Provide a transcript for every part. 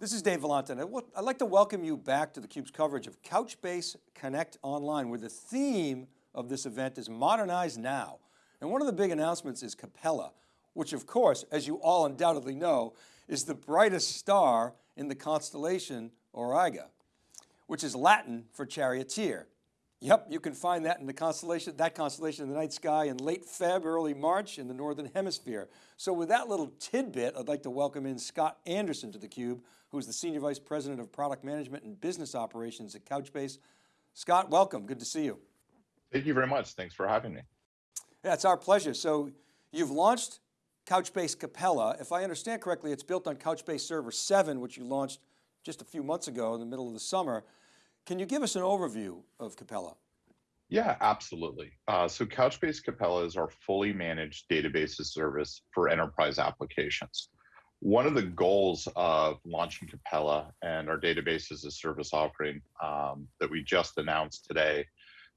This is Dave Vellante. And I'd like to welcome you back to theCUBE's coverage of Couchbase Connect Online, where the theme of this event is Modernize Now. And one of the big announcements is Capella, which of course, as you all undoubtedly know, is the brightest star in the constellation Auriga, which is Latin for charioteer. Yep, you can find that in the constellation, that constellation in the night sky in late Feb, early March in the Northern hemisphere. So with that little tidbit, I'd like to welcome in Scott Anderson to theCUBE, who's the Senior Vice President of Product Management and Business Operations at Couchbase. Scott, welcome, good to see you. Thank you very much, thanks for having me. Yeah, it's our pleasure. So you've launched Couchbase Capella. If I understand correctly, it's built on Couchbase Server 7, which you launched just a few months ago in the middle of the summer. Can you give us an overview of Capella? Yeah, absolutely. Uh, so Couchbase Capella is our fully managed database service for enterprise applications. One of the goals of launching Capella and our database as a service offering um, that we just announced today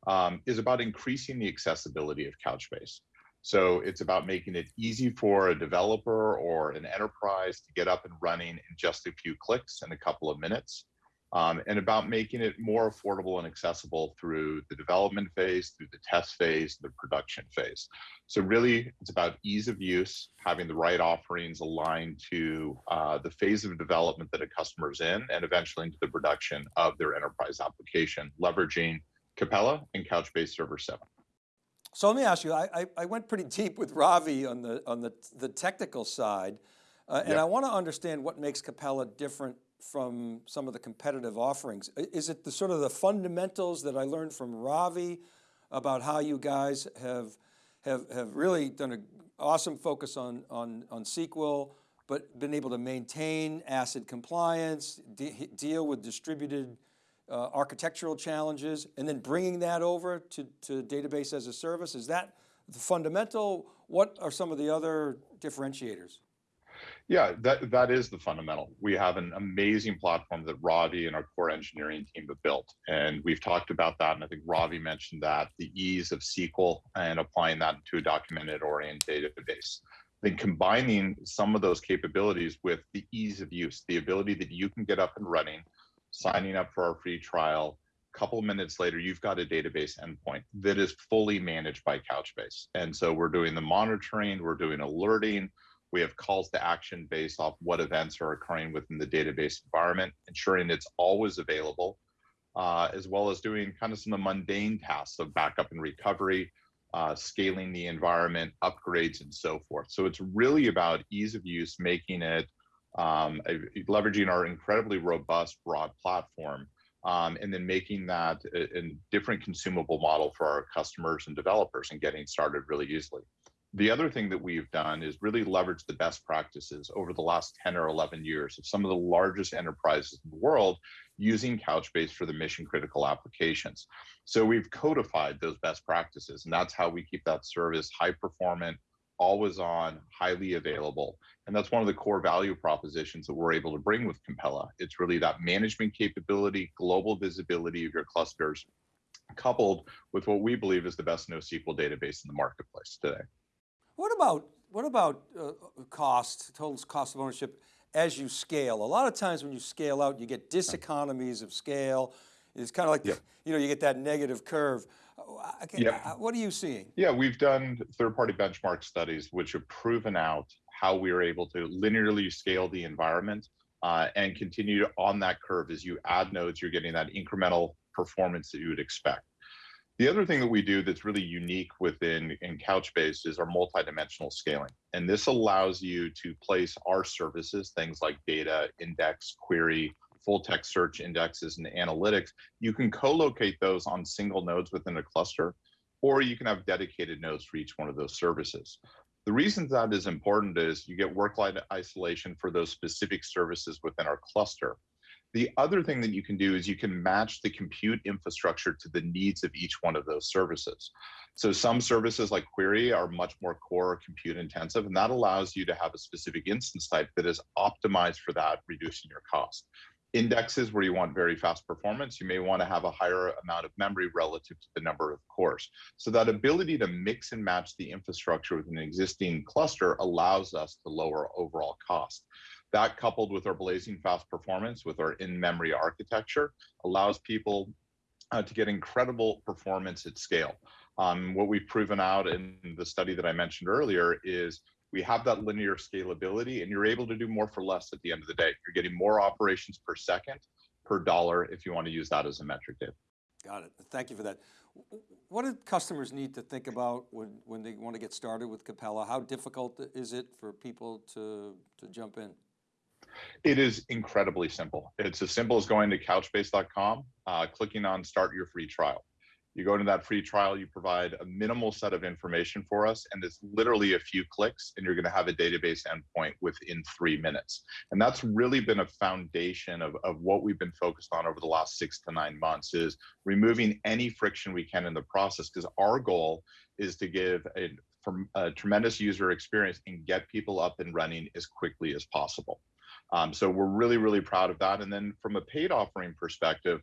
um, is about increasing the accessibility of Couchbase. So it's about making it easy for a developer or an enterprise to get up and running in just a few clicks in a couple of minutes um, and about making it more affordable and accessible through the development phase, through the test phase, the production phase. So really, it's about ease of use, having the right offerings aligned to uh, the phase of development that a customer's in, and eventually into the production of their enterprise application, leveraging Capella and Couchbase Server 7. So let me ask you, I, I went pretty deep with Ravi on the, on the, the technical side, uh, and yeah. I want to understand what makes Capella different from some of the competitive offerings? Is it the sort of the fundamentals that I learned from Ravi about how you guys have, have, have really done an awesome focus on, on, on SQL, but been able to maintain ACID compliance, de deal with distributed uh, architectural challenges, and then bringing that over to, to database as a service? Is that the fundamental? What are some of the other differentiators? Yeah, that, that is the fundamental. We have an amazing platform that Ravi and our core engineering team have built. And we've talked about that. And I think Ravi mentioned that the ease of SQL and applying that to a documented oriented database. Then combining some of those capabilities with the ease of use, the ability that you can get up and running, signing up for our free trial, a couple minutes later, you've got a database endpoint that is fully managed by Couchbase. And so we're doing the monitoring, we're doing alerting, we have calls to action based off what events are occurring within the database environment, ensuring it's always available, uh, as well as doing kind of some of the mundane tasks of backup and recovery, uh, scaling the environment, upgrades, and so forth. So it's really about ease of use, making it, um, leveraging our incredibly robust, broad platform, um, and then making that a, a different consumable model for our customers and developers and getting started really easily. The other thing that we've done is really leverage the best practices over the last 10 or 11 years of some of the largest enterprises in the world using Couchbase for the mission critical applications. So we've codified those best practices and that's how we keep that service high performant, always on, highly available. And that's one of the core value propositions that we're able to bring with Capella. It's really that management capability, global visibility of your clusters, coupled with what we believe is the best NoSQL database in the marketplace today. What about, what about uh, cost, total cost of ownership as you scale? A lot of times when you scale out, you get diseconomies of scale. It's kind of like, yeah. you know, you get that negative curve. Yeah. What are you seeing? Yeah, we've done third-party benchmark studies which have proven out how we are able to linearly scale the environment uh, and continue on that curve. As you add nodes, you're getting that incremental performance that you would expect. The other thing that we do that's really unique within in Couchbase is our multidimensional scaling. And this allows you to place our services, things like data, index, query, full text search indexes, and analytics. You can co-locate those on single nodes within a cluster, or you can have dedicated nodes for each one of those services. The reason that is important is you get workload isolation for those specific services within our cluster. The other thing that you can do is you can match the compute infrastructure to the needs of each one of those services. So some services like query are much more core compute intensive, and that allows you to have a specific instance type that is optimized for that, reducing your cost. Indexes where you want very fast performance, you may want to have a higher amount of memory relative to the number of cores. So that ability to mix and match the infrastructure with an existing cluster allows us to lower overall cost. That coupled with our blazing fast performance with our in-memory architecture allows people uh, to get incredible performance at scale. Um, what we've proven out in the study that I mentioned earlier is we have that linear scalability and you're able to do more for less at the end of the day. You're getting more operations per second per dollar if you want to use that as a metric, Dave. Got it. Thank you for that. What do customers need to think about when, when they want to get started with Capella? How difficult is it for people to, to jump in? It is incredibly simple. It's as simple as going to couchbase.com, uh, clicking on start your free trial. You go into that free trial, you provide a minimal set of information for us, and it's literally a few clicks, and you're going to have a database endpoint within three minutes. And that's really been a foundation of, of what we've been focused on over the last six to nine months is removing any friction we can in the process, because our goal is to give a, a tremendous user experience and get people up and running as quickly as possible. Um, so we're really, really proud of that. And then from a paid offering perspective,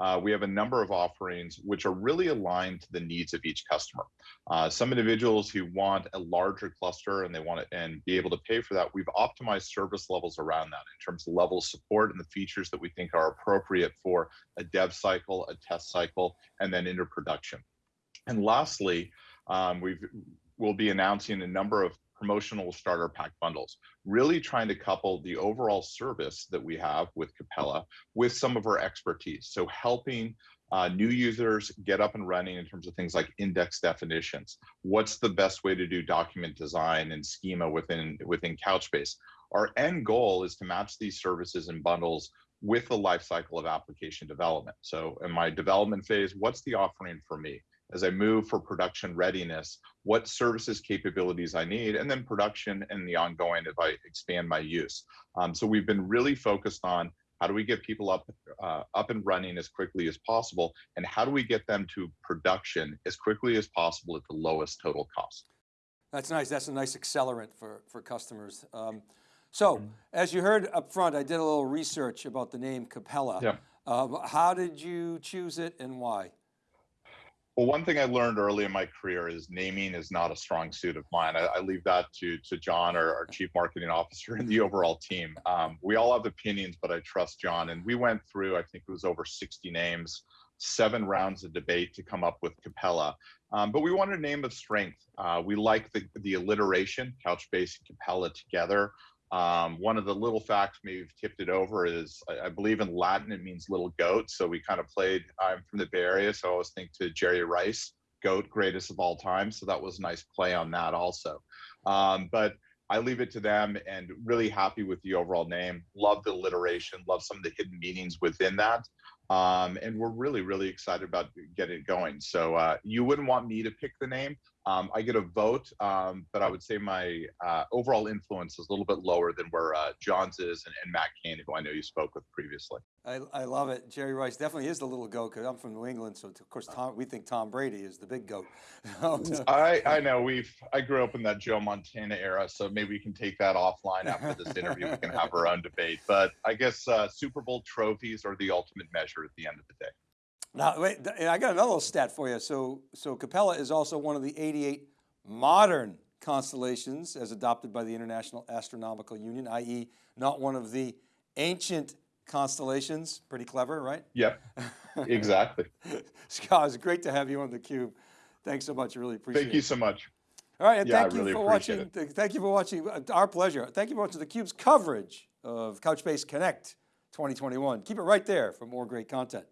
uh, we have a number of offerings which are really aligned to the needs of each customer. Uh, some individuals who want a larger cluster and they want it and be able to pay for that, we've optimized service levels around that in terms of level of support and the features that we think are appropriate for a dev cycle, a test cycle, and then into production. And lastly, um, we've we'll be announcing a number of promotional starter pack bundles, really trying to couple the overall service that we have with Capella with some of our expertise. So helping uh, new users get up and running in terms of things like index definitions. What's the best way to do document design and schema within, within Couchbase? Our end goal is to match these services and bundles with the lifecycle of application development. So in my development phase, what's the offering for me? As I move for production readiness, what services capabilities I need, and then production and the ongoing if I expand my use. Um, so we've been really focused on how do we get people up uh, up and running as quickly as possible, and how do we get them to production as quickly as possible at the lowest total cost. That's nice. That's a nice accelerant for, for customers. Um, so as you heard up front, I did a little research about the name Capella. Yeah. Um, how did you choose it and why? Well, one thing I learned early in my career is naming is not a strong suit of mine. I, I leave that to to John, our, our chief marketing officer, and the overall team. Um, we all have opinions, but I trust John. And we went through, I think it was over 60 names, seven rounds of debate to come up with Capella. Um, but we wanted a name of strength. Uh, we like the the alliteration, Couchbase and Capella together. Um, one of the little facts we've tipped it over is I, I, believe in Latin it means little goat. So we kind of played. I'm from the Bay Area, so I always think to Jerry Rice, goat greatest of all time. So that was a nice play on that also. Um, but I leave it to them and really happy with the overall name. Love the alliteration. Love some of the hidden meanings within that. Um, and we're really, really excited about getting it going. So uh, you wouldn't want me to pick the name. Um, I get a vote, um, but I would say my uh, overall influence is a little bit lower than where uh, John's is and, and, Matt Cain, who I know you spoke with previously. I, I love it. Jerry Rice definitely is the little goat because I'm from New England, so of course Tom, we think Tom Brady is the big goat. I, I know we've I grew up in that Joe Montana era, so maybe we can take that offline after this interview. we can have our own debate, but I guess uh, Super Bowl trophies are the ultimate measure at the end of the day. Now, wait, I got another little stat for you. So, so Capella is also one of the 88 modern constellations as adopted by the International Astronomical Union, i.e. not one of the ancient constellations. Pretty clever, right? Yep, exactly. Scott, it's great to have you on theCUBE. Thanks so much, I really appreciate it. Thank you so much. All right, and yeah, thank I really you for watching. it. Thank you for watching, uh, our pleasure. Thank you for watching theCUBE's coverage of Couchbase Connect 2021. Keep it right there for more great content.